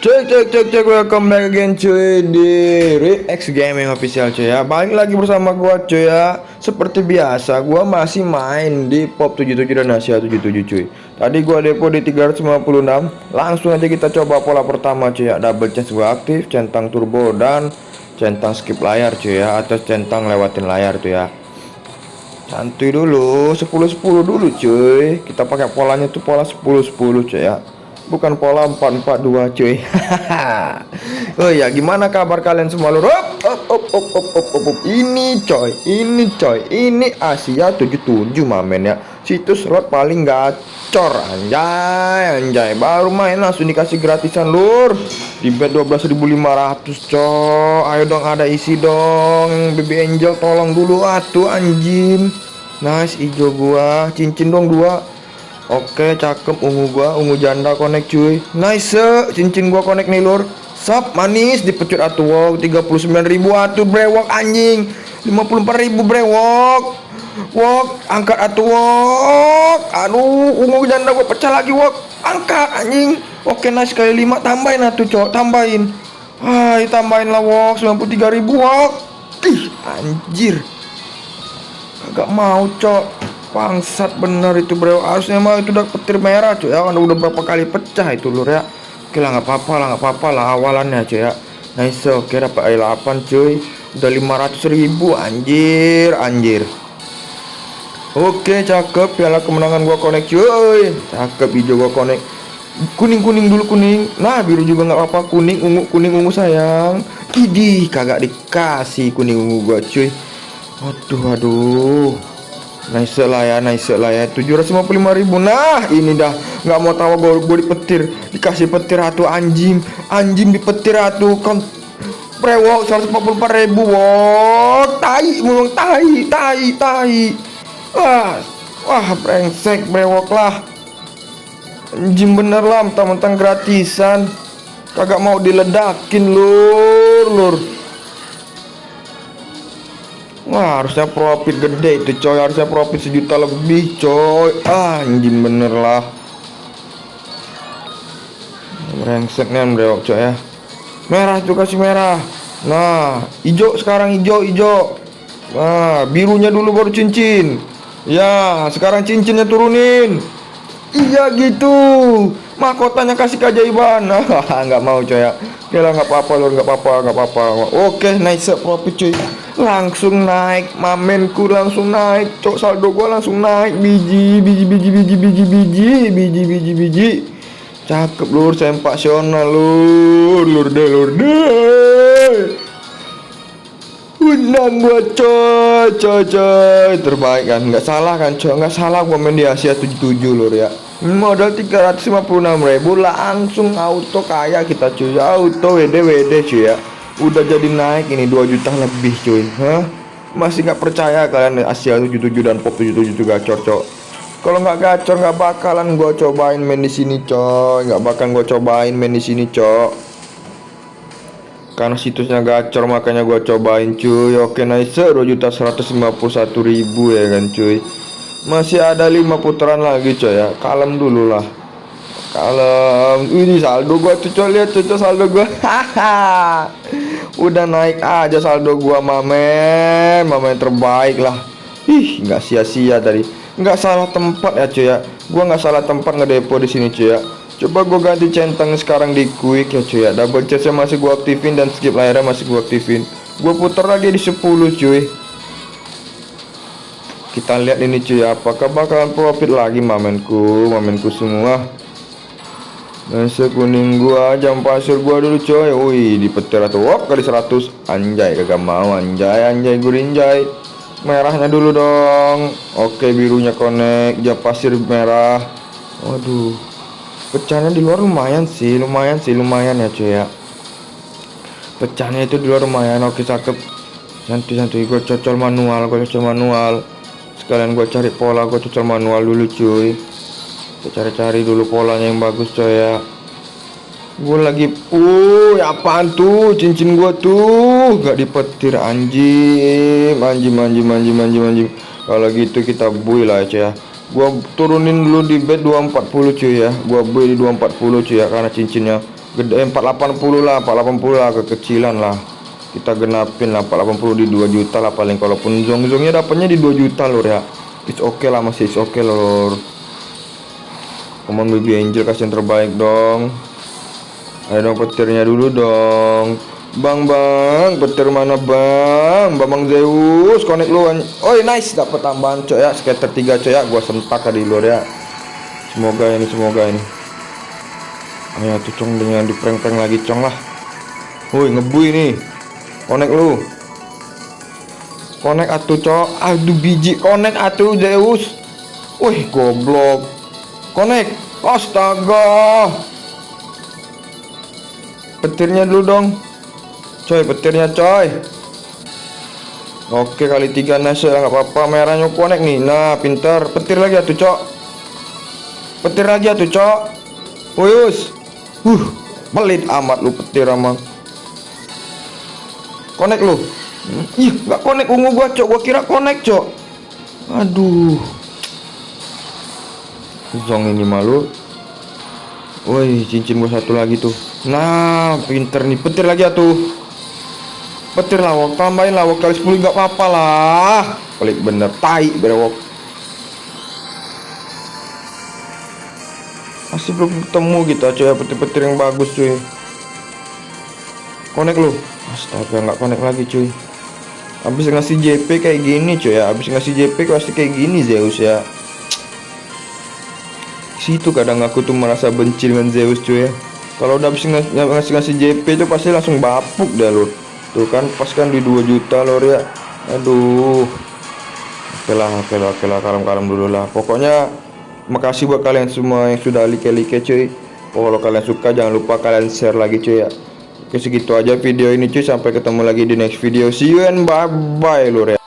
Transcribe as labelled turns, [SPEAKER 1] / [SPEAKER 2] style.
[SPEAKER 1] Cek cek cek cek. Welcome back again cuy di Rex Gaming official cuy ya. Balik lagi bersama gua cuy ya. Seperti biasa gua masih main di Pop 77 dan Asia 77 cuy. Tadi gua depo di 356 Langsung aja kita coba pola pertama cuy ya. Double chance gua aktif, centang turbo dan centang skip layar cuy ya. Atau centang lewatin layar tuh ya. Santuy dulu 10-10 dulu cuy. Kita pakai polanya tuh pola 10-10 cuy ya bukan pola 442 cuy. Oh ya gimana kabar kalian semua lur? Op, op, op, op, op, op, op, op. ini coy ini coy. Ini Asia 77 mamen ya. Situs slot paling gacor anjay anjay. Baru main langsung dikasih gratisan lur. Di bet 12.500 coy. Ayo dong ada isi dong. Baby angel tolong dulu. Atuh anjing. Nice hijau gua. Cincin dong dua Oke cakep ungu gua ungu janda connect cuy. Nice cincin gua connect nih lur. Sap manis dipecut atuh wow. 39 ribu atuh brewok anjing. 54 ribu brewok. Wok angkat atuh wok. Aduh ungu janda gua pecah lagi wok. Angkat anjing. Oke nice kali 5 tambahin atuh cok. Tambahin. Hai tambahin lah wok 93 ribu wok. Ih anjir. Agak mau cok Bangsat bener itu bro. Harusnya mah itu udah petir merah cuy. Ya Udah berapa kali pecah itu lur ya. Oke lah nggak apa-apa lah nggak apa-apa lah awalannya cuy ya. Nice oke dapat air 8 cuy. Udah 500 ribu anjir anjir. Oke cakep. Piala kemenangan gua connect cuy. Cakep hijau gua connect. Kuning-kuning dulu kuning. Nah biru juga nggak apa-apa. Kuning ungu kuning ungu sayang. Idih kagak dikasih kuning ungu gua cuy. Aduh aduh Nice lah ya, nice lah ya 755 ribu. Nah ini dah. Nggak mau tahu gue, gue dipetir. Dikasih petir atuh anjing. Anjing dipetir atuh Kon Brewok 144 ribu Wow Tai mulung tai Tai tai. Wah Wah brengsek brewok lah. Anjing bener lah Mentang-mentang gratisan. Kagak mau diledakin lur Lur Wah harusnya profit gede itu coy. Harusnya profit sejuta lebih coy. Ah, Anjing bener lah. Rengsek nih coy ya. Merah itu kasih merah. Nah hijau sekarang hijau hijau Nah birunya dulu baru cincin. Ya sekarang cincinnya turunin Iya gitu. Mahkotanya kasih keajaiban. Nggak mau coy. Ya Oke lah nggak apa-apa lor nggak apa-apa nggak apa-apa. Oke naik nice profit cuy. Langsung naik. Mamenku langsung naik. Cok saldo gua langsung naik. Biji biji biji biji biji biji Biji biji biji. Cakep lor sempasional lor Lor deh lor deh Undang gua coy coy coy. Terbaik kan? Nggak salah kan coy? Nggak salah gua main di Asia 77 lur ya. Modal 356 ribu langsung auto kaya kita cuy. Auto WD WD cuy ya. Udah jadi naik ini 2 juta lebih cuy. Hah? masih nggak percaya kalian Asia 77 dan Pop 77 juga gacor cok kalau nggak gacor nggak bakalan gue cobain main di sini cok nggak bakalan gue cobain main di sini cok karena situsnya gacor makanya gue cobain cuy. Oke nice. 2 juta 151 ribu ya kan cuy. Masih ada 5 putaran lagi coy ya. Kalem dulu lah. Kalem. Ini saldo gua tuh coy. Lihat tuh saldo gua. Udah naik aja saldo gua mamen. Mamen terbaik lah. Ih nggak sia-sia tadi. Nggak salah tempat ya cuy ya. Gua nggak salah tempat ngedepo di sini cuy ya coba gua ganti centang sekarang di quick ya cuy. Ya double chest masih gua aktifin dan skip layarnya masih gua aktifin. Gua putar lagi di 10 cuy. Kita lihat ini cuy apakah bakalan profit lagi mamenku mamenku semua. Nasi kuning gua jam pasir gua dulu coy Wih dipetir atau wop kali 100 Anjay kagak mau. Anjay anjay gurinjay Merahnya dulu dong. Oke birunya connect. Jam pasir merah. Waduh Pecahnya di luar lumayan sih Lumayan sih lumayan ya cuy ya. Pecahnya itu di luar lumayan Oke cakep. Santai-santai gue cocol manual Gue cocol manual. Sekalian gue cari pola Gue cocol manual dulu cuy. Kita cari-cari dulu polanya yang bagus coy ya. Gue lagi uh apaan tuh cincin gua tuh? Gak dipetir anjing anjing anjing anjing anjing anjing kalau gitu kita buy lah coy ya gua turunin dulu di bed 240 cuy ya. Gua buy di 240 cuy ya karena cincinnya gede. 480 lah 480 lah kekecilan lah. Kita genapin lah 480 di 2 juta lah paling. Kalaupun zong-zongnya dapatnya di 2 juta lor ya. It's okay lah masih it's okay lor come on baby angel kasih yang terbaik dong. Ayo dong petirnya dulu dong Bang bang, petir mana bang? Bang Zeus, connect lu. Oh nice, dapat tambahan coy ya, skater 3 coy ya, gua sentak di luar ya. Semoga ini, semoga ini. Ayo tuh cong dengan di prank lagi cong lah. Woi ngebui nih. Connect lu. Connect atuh cok. Aduh biji connect atuh Zeus. Wih goblok. Connect. Astaga. Petirnya dulu dong coy petirnya coy. Oke kali tiga nasi nggak apa-apa. Merahnya konek nih nah pintar. Petir lagi tuh cok. Petir lagi tuh cok. Wuyus uh pelit amat lu petir amat konek lu? Ih nggak konek ungu gua cok. Gua kira konek cok. Aduh. Zong ini malu Woi cincin gua satu lagi tuh. Nah pinter nih. Petir lagi ya petir lawak tambahin lawak kali 10 nggak apa-apa lah. Pelik bener tai berewok. Masih belum ketemu gitu cuy ya petir-petir yang bagus cuy. Konek lu. Astaga nggak konek lagi cuy. Habis ngasih JP kayak gini cuy ya. Habis ngasih JP pasti kayak gini Zeus ya. Situ kadang aku tuh merasa benci dengan Zeus cuy ya. Kalau udah habis ngasih ngasih JP itu pasti langsung bapuk dah lu tuh kan pas kan di 2 juta lor ya aduh. Oke lah oke lah oke lah kalem-kalem dulu lah. Pokoknya makasih buat kalian semua yang sudah like-like cuy. Oh, kalau kalian suka jangan lupa kalian share lagi cuy ya. Oke segitu aja video ini cuy. Sampai ketemu lagi di next video. See you and bye bye lor ya